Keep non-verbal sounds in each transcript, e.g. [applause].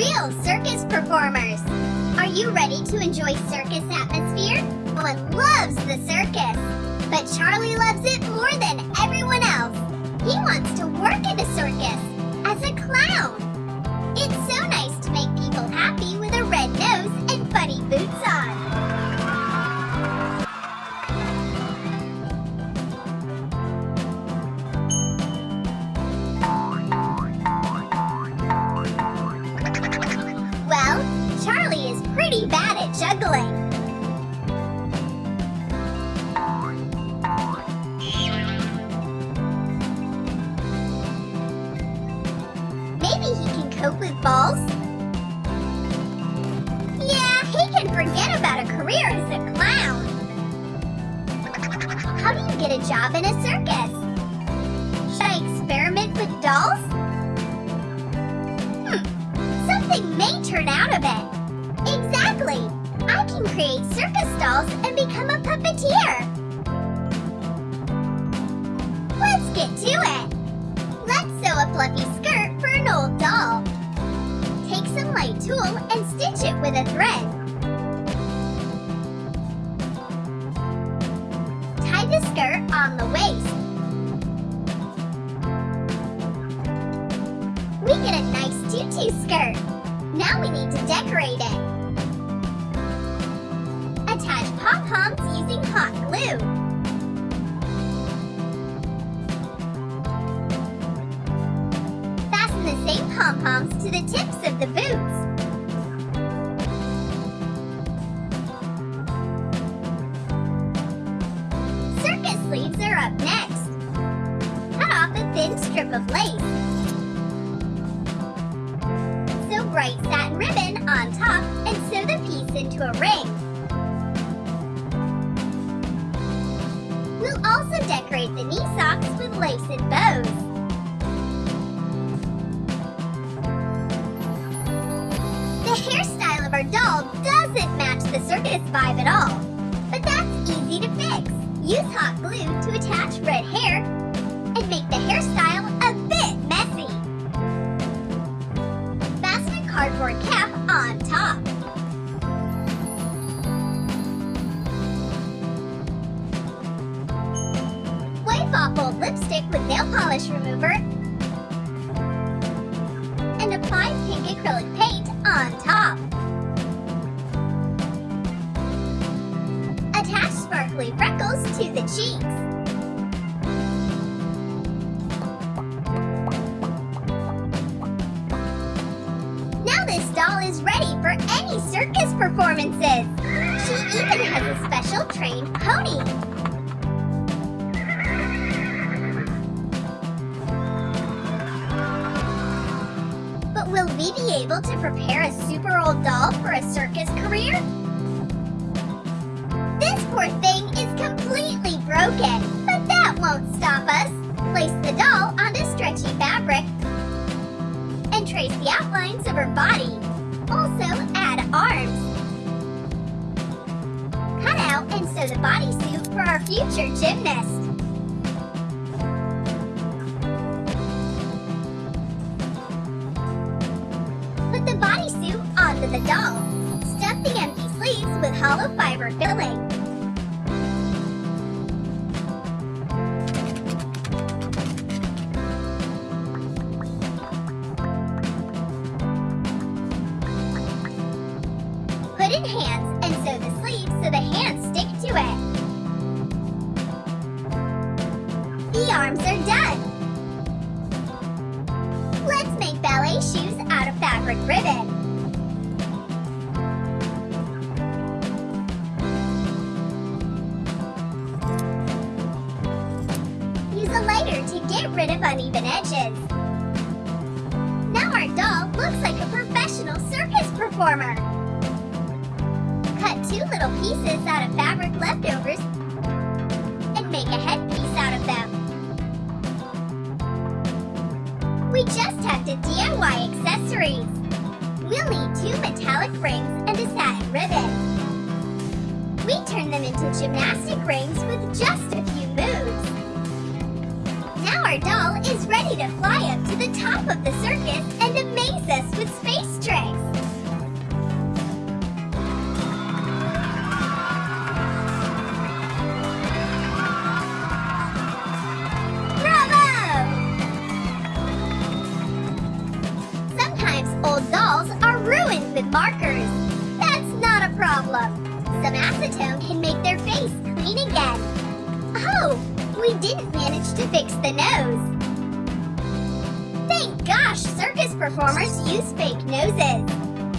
real circus performers. Are you ready to enjoy circus atmosphere? One loves the circus, but Charlie loves it more than everyone else. He wants to work in a circus cope with balls? Yeah, he can forget about a career as a clown. How do you get a job in a circus? Should I experiment with dolls? Hmm, something may turn out of it. Exactly! I can create circus dolls and become a puppeteer. Let's get to it. Let's sew a fluffy and stitch it with a thread. Tie the skirt on the waist. Also decorate the knee socks with lace and bows. The hairstyle of our doll doesn't match the circus vibe at all. But that's easy to fix. Use hot glue to attach red hair and make the hairstyle a bit messy. Fasten cardboard cap on top. With nail polish remover and apply pink acrylic paint on top. Attach sparkly freckles to the cheeks. Now this doll is ready for any circus performances. She even has a special trained pony. Will we be able to prepare a super old doll for a circus career? This poor thing is completely broken, but that won't stop us. Place the doll onto stretchy fabric and trace the outlines of her body. Also add arms. Cut out and sew the bodysuit for our future gymnast. Doll. Stuff the empty sleeves with hollow fiber filling. Put in hands and sew the sleeves so the hands To get rid of uneven edges. Now our doll looks like a professional circus performer. Cut two little pieces out of fabric leftovers and make a headpiece out of them. We just have to DIY accessories. We'll need two metallic rings and a satin ribbon. We turn them into gymnastic rings with just our doll is ready to fly up to the top of the circus and amaze us with space tricks. Bravo! Sometimes old dolls are ruined with markers. That's not a problem. Some acetone can make their face clean again. Oh, we didn't manage to fix performers use fake noses.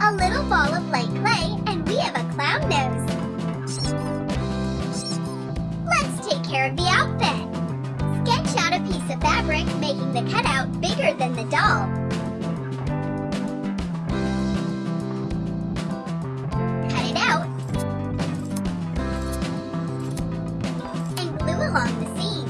A little ball of light clay and we have a clown nose. Let's take care of the outfit. Sketch out a piece of fabric making the cutout bigger than the doll. Cut it out and glue along the seams.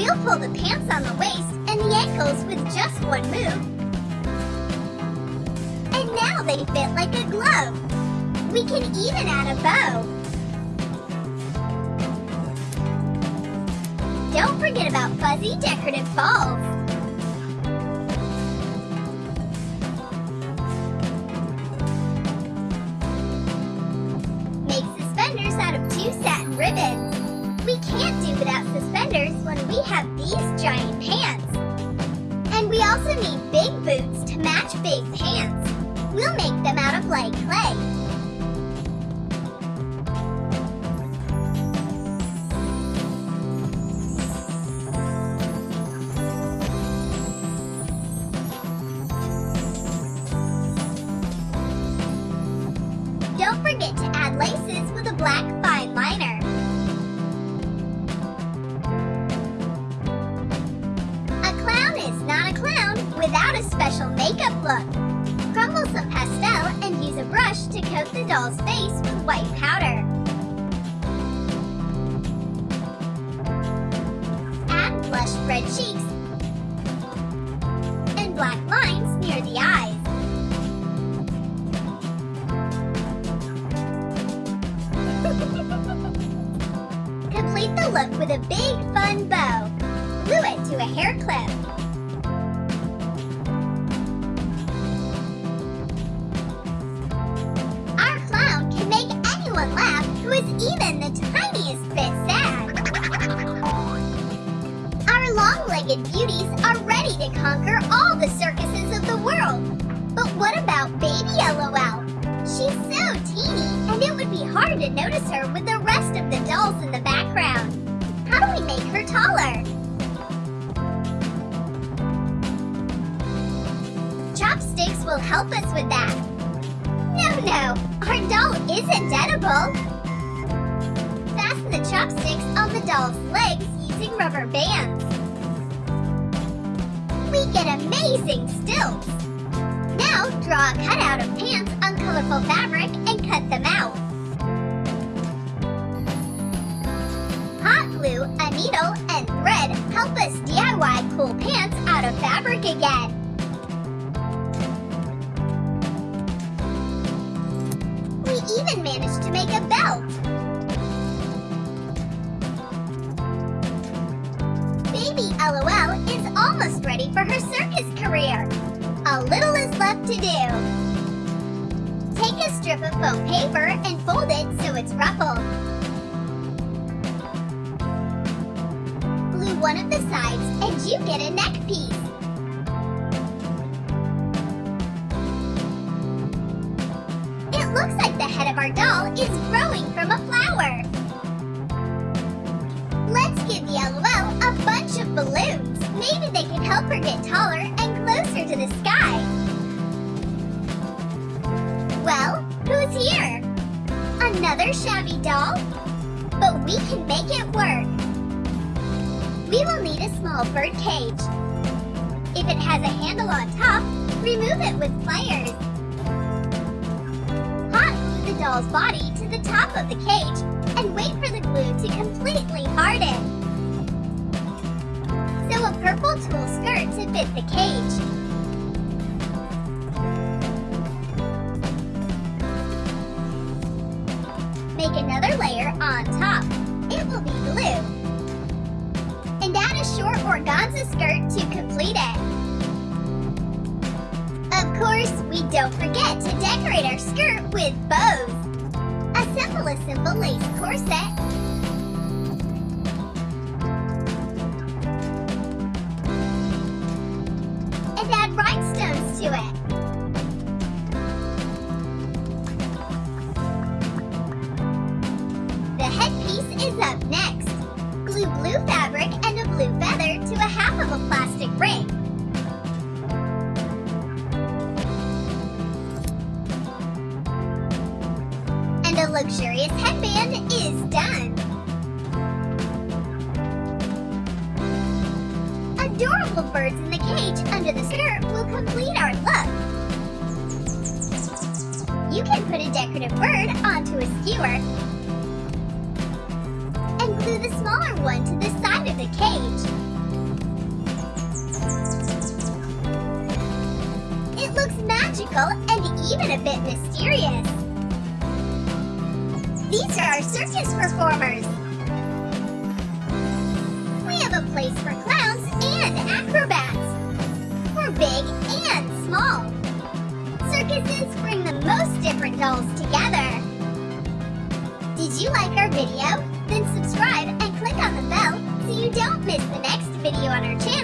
We'll pull the pants on the waist and the ankles with just one move. And now they fit like a glove. We can even add a bow. Don't forget about fuzzy decorative balls. Make suspenders out of two satin ribbons. We have these giant pants. And we also need big boots to match big pants. We'll make them out of light clay. Coat the doll's face with white powder. Add blush red cheeks and black lines near the eyes. [laughs] Complete the look with a big fun bow. Glue it to a hair clip. Is even the tiniest bit sad. Our long-legged beauties are ready to conquer all the circuses of the world. But what about baby LOL? She's so teeny, and it would be hard to notice her with the rest of the dolls in the background. How do we make her taller? Chopsticks will help us with that. No, no, our doll isn't edible. Chopsticks on the doll's legs using rubber bands. We get amazing stilts. Now draw a cutout of pants on colorful fabric and cut them out. Hot glue, a needle, and thread help us DIY cool pants out of fabric again. We even managed to make a belt. Of foam paper and fold it so it's ruffled. Glue one of the sides and you get a neck piece. It looks like the head of our doll is growing from a flower. Let's give the LOL a bunch of balloons. Maybe they can help her get taller and closer to the sky. Another shabby doll? But we can make it work. We will need a small bird cage. If it has a handle on top, remove it with pliers. Hot glue the doll's body to the top of the cage and wait for the glue to completely harden. Sew a purple tulle skirt to fit the cage. To decorate our skirt with bows. Assemble a simple lace corset. And add rhinestones to it. The headpiece is up next. Glue blue fabric and a blue feather to a half of a plastic ring. Luxurious headband is done. Adorable birds in the cage under the skirt will complete our look. You can put a decorative bird onto a skewer and glue the smaller one to the side of the cage. It looks magical and even a bit mysterious. These are our circus performers. We have a place for clowns and acrobats. For big and small. Circuses bring the most different dolls together. Did you like our video? Then subscribe and click on the bell so you don't miss the next video on our channel.